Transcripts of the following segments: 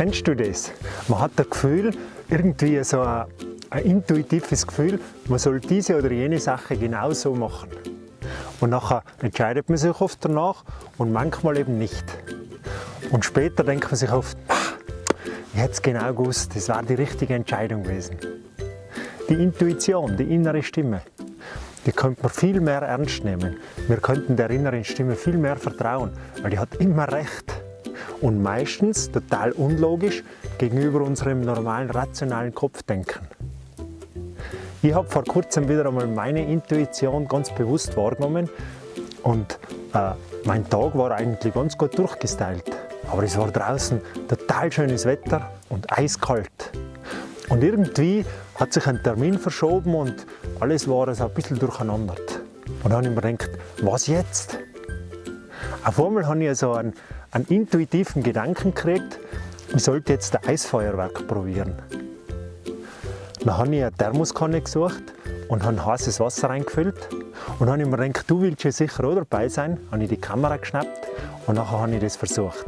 Kennst du das? Man hat das Gefühl, irgendwie so ein, ein intuitives Gefühl, man soll diese oder jene Sache genau so machen. Und nachher entscheidet man sich oft danach und manchmal eben nicht. Und später denkt man sich oft, ich hätte es genau gewusst, das war die richtige Entscheidung gewesen. Die Intuition, die innere Stimme, die könnte man viel mehr ernst nehmen. Wir könnten der inneren Stimme viel mehr vertrauen, weil die hat immer recht. Und meistens total unlogisch gegenüber unserem normalen rationalen Kopfdenken. Ich habe vor kurzem wieder einmal meine Intuition ganz bewusst wahrgenommen und äh, mein Tag war eigentlich ganz gut durchgestylt. Aber es war draußen total schönes Wetter und eiskalt. Und irgendwie hat sich ein Termin verschoben und alles war so ein bisschen durcheinander. Und dann habe ich mir gedacht, was jetzt? Auf einmal habe ich so einen, einen intuitiven Gedanken gekriegt, ich sollte jetzt ein Eisfeuerwerk probieren. Dann habe ich eine Thermoskanne gesucht und habe heißes Wasser reingefüllt. Und habe mir gedacht, du willst ja sicher auch dabei sein. Habe ich die Kamera geschnappt und nachher habe ich das versucht.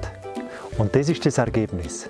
Und das ist das Ergebnis.